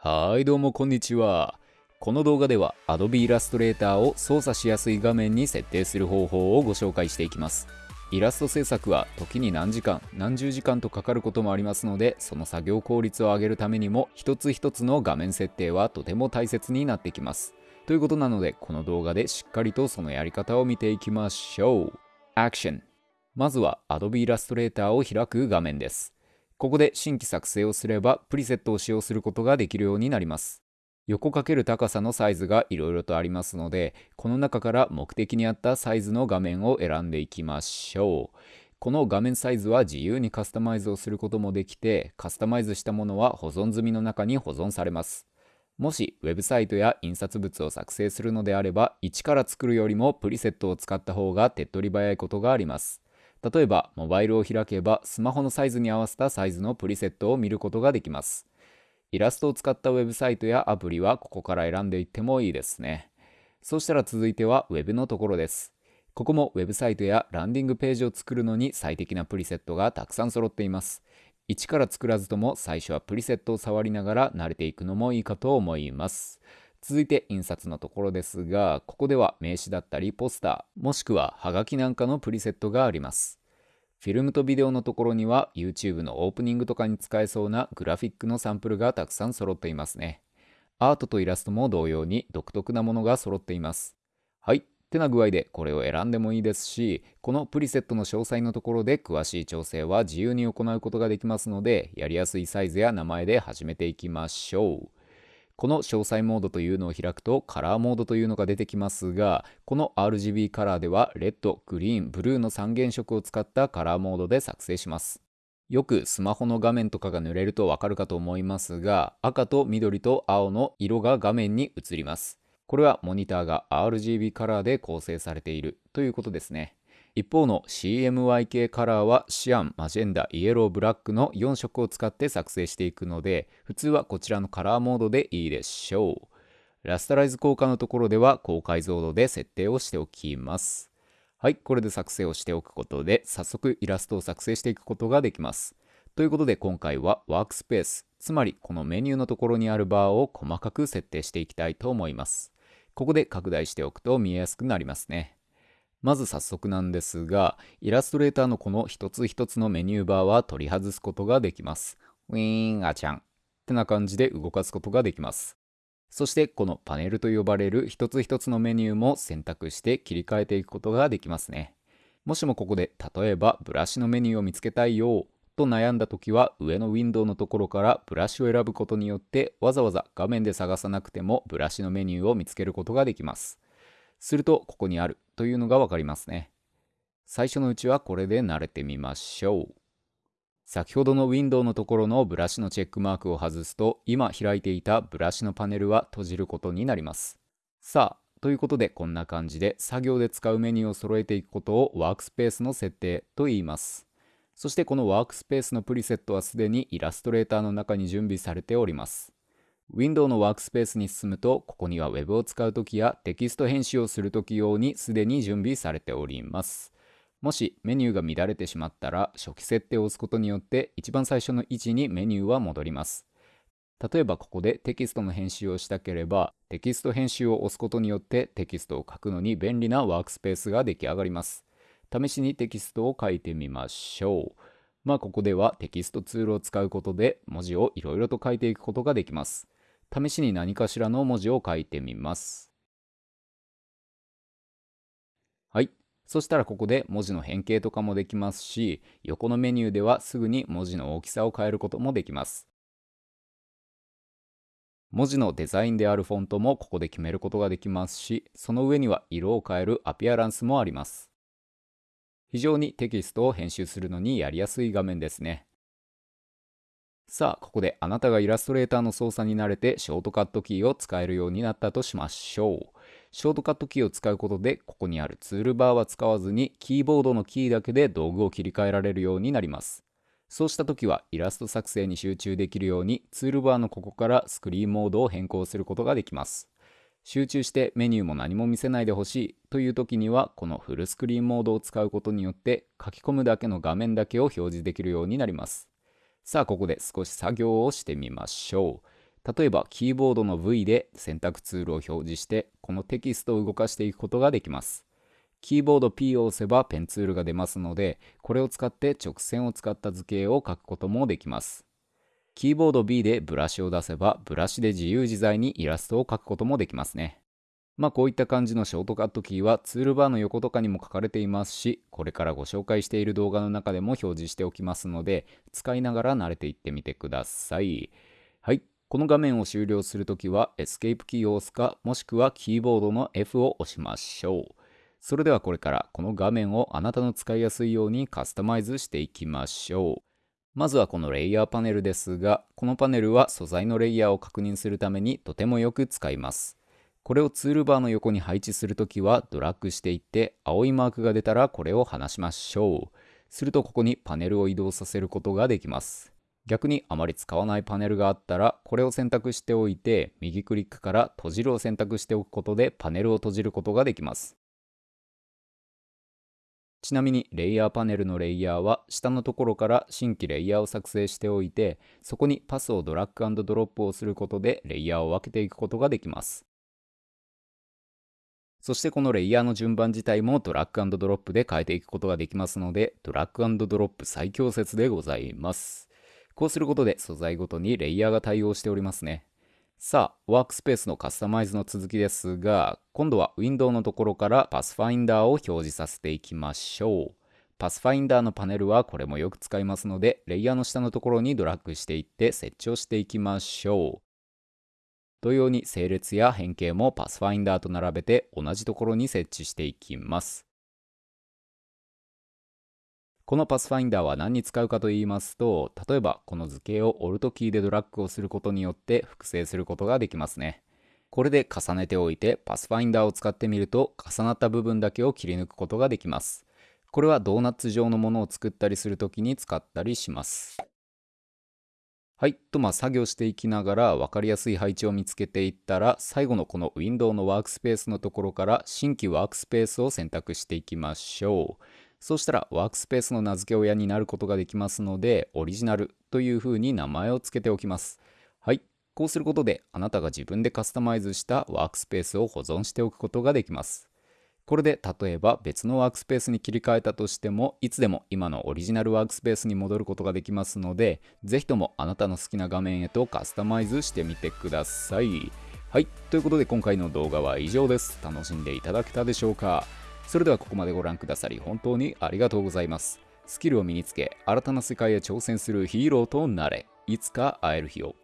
はいどうもこんにちは。この動画では Adobe Illustrator を操作しやすい画面に設定する方法をご紹介していきます。イラスト制作は時に何時間何十時間とかかることもありますのでその作業効率を上げるためにも一つ一つの画面設定はとても大切になってきます。ということなのでこの動画でしっかりとそのやり方を見ていきましょう。Action まずは Adobe Illustrator を開く画面です。ここで新規作成をすればプリセットを使用することができるようになります。横かける高さのサイズがいろいろとありますのでこの中から目的に合ったサイズの画面を選んでいきましょう。この画面サイズは自由にカスタマイズをすることもできてカスタマイズしたものは保存済みの中に保存されます。もしウェブサイトや印刷物を作成するのであれば一から作るよりもプリセットを使った方が手っ取り早いことがあります。例えばモバイルを開けばスマホのサイズに合わせたサイズのプリセットを見ることができます。イラストを使ったウェブサイトやアプリはここから選んでいってもいいですね。そしたら続いては Web のところです。ここもウェブサイトやランディングページを作るのに最適なプリセットがたくさん揃っています。一から作らずとも最初はプリセットを触りながら慣れていくのもいいかと思います。続いて印刷のところですがここでは名刺だったりポスターもしくはハガキなんかのプリセットがあります。フィルムとビデオのところには YouTube のオープニングとかに使えそうなグラフィックのサンプルがたくさん揃っていますね。アートとイラストも同様に独特なものが揃っています。はいってな具合でこれを選んでもいいですしこのプリセットの詳細のところで詳しい調整は自由に行うことができますのでやりやすいサイズや名前で始めていきましょう。この詳細モードというのを開くとカラーモードというのが出てきますがこの RGB カラーではレッド、グリーン、ブルーの3原色を使ったカラーモードで作成します。よくスマホの画面とかが濡れるとわかるかと思いますが赤と緑と青の色が画面に映ります。これはモニターが RGB カラーで構成されているということですね。一方の CMYK カラーはシアン、マジェンダ、イエロー、ブラックの4色を使って作成していくので普通はこちらのカラーモードでいいでしょう。ラスタライズ効果のところでは高解像度で設定をしておきます。はいこれで作成をしておくことで早速イラストを作成していくことができます。ということで今回はワークスペースつまりこのメニューのところにあるバーを細かく設定していきたいと思います。ここで拡大しておくと見えやすくなりますね。まず早速なんですが、イラストレーターのこの一つ一つのメニューバーは取り外すことができます。ウィーンあちゃんってな感じで動かすことができます。そしてこのパネルと呼ばれる一つ一つのメニューも選択して切り替えていくことができますね。もしもここで例えばブラシのメニューを見つけたいよと悩んだ時は上のウィンドウのところからブラシを選ぶことによってわざわざ画面で探さなくてもブラシのメニューを見つけることができます。するとここにあるというのがわかりますね。最初のうちはこれで慣れてみましょう。先ほどのウィンドウのところのブラシのチェックマークを外すと今開いていたブラシのパネルは閉じることになります。さあ、ということでこんな感じで作業で使うメニューを揃えていくことをワークスペースの設定と言います。そしてこのワークスペースのプリセットはすでにイラストレーターの中に準備されております。Window のワークスペースに進むと、ここには Web を使うときやテキスト編集をするとき用にすでに準備されております。もしメニューが乱れてしまったら、初期設定を押すことによって一番最初の位置にメニューは戻ります。例えばここでテキストの編集をしたければ、テキスト編集を押すことによってテキストを書くのに便利なワークスペースが出来上がります。試しにテキストを書いてみましょう。まあここではテキストツールを使うことで文字をいろいろと書いていくことができます。試しに何かしらの文字を書いてみます。はい。そしたらここで文字の変形とかもできますし、横のメニューではすぐに文字の大きさを変えることもできます。文字のデザインであるフォントもここで決めることができますし、その上には色を変えるアピアランスもあります。非常にテキストを編集するのにやりやすい画面ですね。さあ、ここであなたがイラストレーターの操作に慣れてショートカットキーを使えるようになったとしましょう。ショートカットキーを使うことで、ここにあるツールバーは使わずに、キーボードのキーだけで道具を切り替えられるようになります。そうした時は、イラスト作成に集中できるように、ツールバーのここからスクリーンモードを変更することができます。集中してメニューも何も見せないでほしいという時には、このフルスクリーンモードを使うことによって、書き込むだけの画面だけを表示できるようになります。さあここで少し作業をしてみましょう。例えばキーボードの V で選択ツールを表示してこのテキストを動かしていくことができます。キーボード P を押せばペンツールが出ますのでこれを使って直線を使った図形を描くこともできます。キーボード B でブラシを出せばブラシで自由自在にイラストを描くこともできますね。まあこういった感じのショートカットキーはツールバーの横とかにも書かれていますしこれからご紹介している動画の中でも表示しておきますので使いながら慣れていってみてください。はい。この画面を終了するときはエスケープキーを押すかもしくはキーボードの F を押しましょう。それではこれからこの画面をあなたの使いやすいようにカスタマイズしていきましょう。まずはこのレイヤーパネルですがこのパネルは素材のレイヤーを確認するためにとてもよく使います。これをツールバーの横に配置するときはドラッグしていって青いマークが出たらこれを離しましょう。するとここにパネルを移動させることができます。逆にあまり使わないパネルがあったらこれを選択しておいて右クリックから閉じるを選択しておくことでパネルを閉じることができます。ちなみにレイヤーパネルのレイヤーは下のところから新規レイヤーを作成しておいてそこにパスをドラッグドロップをすることでレイヤーを分けていくことができます。そしてこのレイヤーの順番自体もドラッグドロップで変えていくことができますので、ドラッグドロップ最強説でございます。こうすることで素材ごとにレイヤーが対応しておりますね。さあ、ワークスペースのカスタマイズの続きですが、今度はウィンドウのところからパスファインダーを表示させていきましょう。パスファインダーのパネルはこれもよく使いますので、レイヤーの下のところにドラッグしていって設置をしていきましょう。同様に整列や変形もパスファインダーと並べて同じところに設置していきます。このパスファインダーは何に使うかと言いますと、例えばこの図形を Alt キーでドラッグをすることによって複製することができますね。これで重ねておいてパスファインダーを使ってみると重なった部分だけを切り抜くことができます。これはドーナツ状のものを作ったりするときに使ったりします。はい。と、まあ、作業していきながら分かりやすい配置を見つけていったら、最後のこのウィンドウのワークスペースのところから新規ワークスペースを選択していきましょう。そうしたらワークスペースの名付け親になることができますので、オリジナルというふうに名前を付けておきます。はい。こうすることで、あなたが自分でカスタマイズしたワークスペースを保存しておくことができます。これで例えば別のワークスペースに切り替えたとしてもいつでも今のオリジナルワークスペースに戻ることができますのでぜひともあなたの好きな画面へとカスタマイズしてみてください。はい。ということで今回の動画は以上です。楽しんでいただけたでしょうか。それではここまでご覧くださり本当にありがとうございます。スキルを身につけ新たな世界へ挑戦するヒーローとなれ。いつか会える日を。